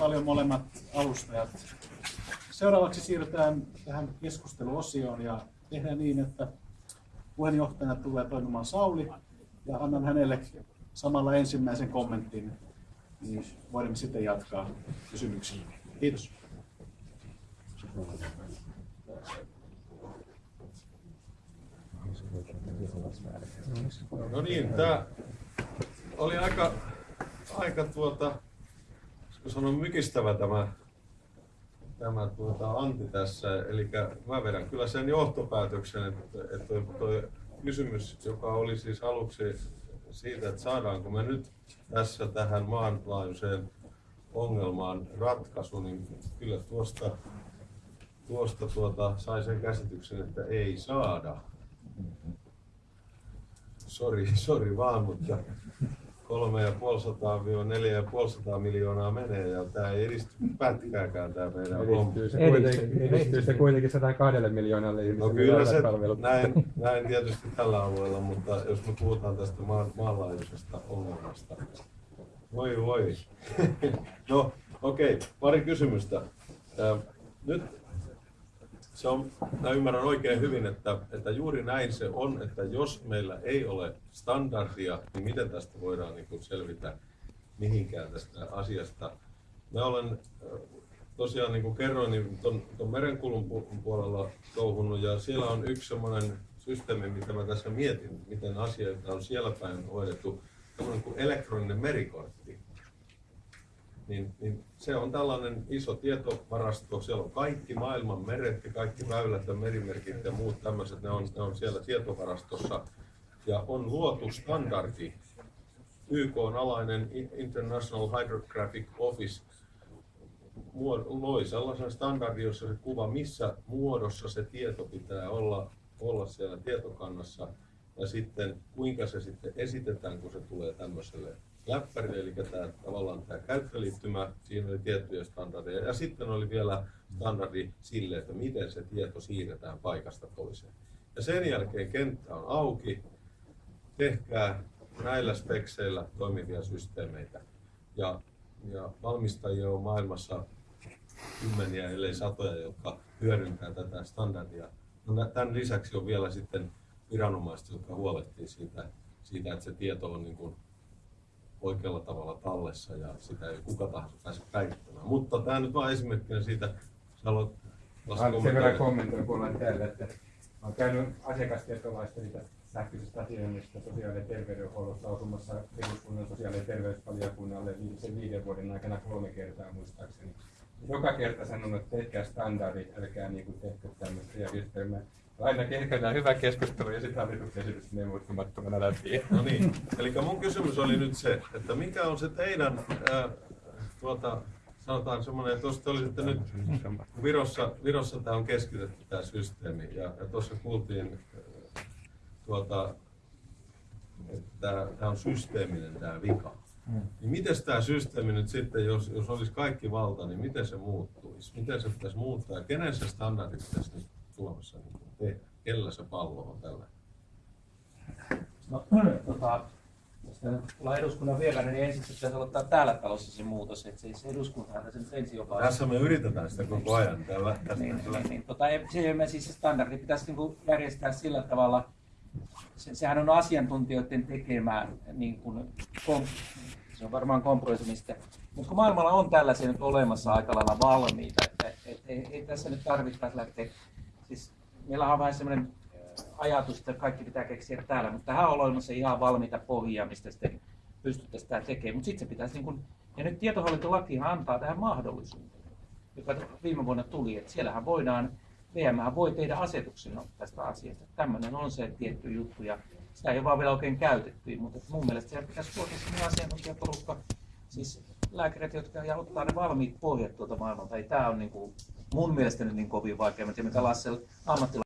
Paljon molemmat alustajat. Seuraavaksi siirrytään tähän keskusteluosioon ja tehdään niin, että puheenjohtajana tulee toimimaan Sauli ja annan hänelle samalla ensimmäisen kommentin, niin voimme sitten jatkaa kysymyksiä. Kiitos. No niin, tämä oli aika, aika tuota, voisiko sanoa mykistävä tämä, tämä tuota Antti tässä. Eli mä vedän kyllä sen johtopäätöksen, että, että toi kysymys, joka oli siis aluksi siitä, että saadaanko me nyt tässä tähän maanlaajuiseen ongelmaan ratkaisu, niin kyllä tuosta, tuosta tuota, sai sen käsityksen, että ei saada. Sori, sori vaan, mutta 3,5-4,5 miljoonaa menee ja tämä ei edisty pätkääkään tämä meidän. Edistyy se kuitenkin, edistyy se kuitenkin 102 miljoonalle ihmiselle. No kyllä se palvelut. näin, näin tietysti tällä alueella, mutta jos me puhutaan tästä maan, maanlaajuisesta ongelmasta. Voi voi. no okei, okay, pari kysymystä. Se on, mä ymmärrän oikein hyvin, että, että juuri näin se on, että jos meillä ei ole standardia, niin miten tästä voidaan niin selvitä mihinkään tästä asiasta. Mä olen äh, tosiaan niin kuin kerroin, niin ton, ton merenkulun pu- puolella touhunut ja siellä on yksi semmoinen systeemi, mitä mä tässä mietin, miten asioita on siellä päin hoidettu, semmoinen kuin elektroninen merikortti niin, niin se on tällainen iso tietovarasto. Siellä on kaikki maailman meret ja kaikki väylät ja merimerkit ja muut tämmöiset, ne on, ne on siellä tietovarastossa. Ja on luotu standardi, YK on alainen International Hydrographic Office loi sellaisen standardin, jossa se kuva, missä muodossa se tieto pitää olla, olla siellä tietokannassa ja sitten kuinka se sitten esitetään, kun se tulee tämmöiselle läppärille, eli tämä, tavallaan tämä käyttöliittymä, siinä oli tiettyjä standardeja, ja sitten oli vielä standardi sille, että miten se tieto siirretään paikasta toiseen. Ja sen jälkeen kenttä on auki, tehkää näillä spekseillä toimivia systeemeitä. Ja, ja valmistajia on maailmassa kymmeniä, ellei satoja, jotka hyödyntää tätä standardia. No, tämän lisäksi on vielä sitten viranomaiset, jotka huolehtii siitä, siitä että se tieto on niin kuin oikealla tavalla tallessa ja sitä ei kuka tahansa pääse päivittämään. Mutta tämä nyt vain esimerkkinä siitä, sä haluat Sen verran kommentoin kuulla teille, että olen käynyt asiakastietolaista siitä sähköisestä asioinnista sosiaali- ja terveydenhuollossa lausumassa eduskunnan sosiaali- ja terveysvaliokunnalle viimeisen viiden vuoden aikana kolme kertaa muistaakseni. Joka kerta sanonut, että tehkää standardit, älkää niin kuin tehkö tämmöistä järjestelmää. Aina käydään hyvä keskustelu ja sitten hallituksen esitys menee muuttumattomana läpi. No niin, eli mun kysymys oli nyt se, että mikä on se teidän, ää, tuota, sanotaan semmoinen, että jos te olisitte nyt Virossa, Virossa tämä on keskitetty tämä systeemi ja, ja tuossa kuultiin ää, tuota, että tämä on systeeminen tämä vika. Niin miten tämä systeemi nyt sitten, jos, jos olisi kaikki valta, niin miten se muuttuisi? Miten se pitäisi muuttaa? Ja kenen se standardi pitäisi nyt Suomessa niin tehdä? Kellä se pallo on tällä? No, tota, jos ollaan eduskunnan vieraana, niin ensin pitäisi aloittaa täällä talossa se muutos, että se, se eduskuntahan tässä nyt ensin joka Tässä me yritetään sitä koko ajan. Täällä, tästä, niin, niin, niin, tota, ei- se mene siis se standardi pitäisi niin järjestää sillä tavalla, se, sehän on asiantuntijoiden tekemää, niin kuin, kom, se on varmaan kompromissimista, mutta kun maailmalla on tällaisia nyt olemassa aika lailla valmiita, että et, ei, ei tässä nyt tarvittaisi lähteä, siis meillä on vähän semmoinen ajatus, että kaikki pitää keksiä täällä, mutta tähän on olemassa ihan valmiita pohjia, mistä sitten pystyttäisiin tämä tekemään, mutta sitten se pitäisi niin kuin, ja nyt tietohallintolakihan antaa tähän mahdollisuuden joka viime vuonna tuli, että siellähän voidaan, VM voi tehdä asetuksen tästä asiasta. Tämmöinen on se tietty juttu ja sitä ei vaan vielä oikein käytetty, mutta mun mielestä siellä pitäisi tuoda sellainen asiantuntijaporukka, siis lääkärit, jotka ja ottaa ne valmiit pohjat tuolta maailmalta. Ei tämä on niin kuin, mun mielestä niin kovin vaikea, mä tiedän mitä Lasse ammattilainen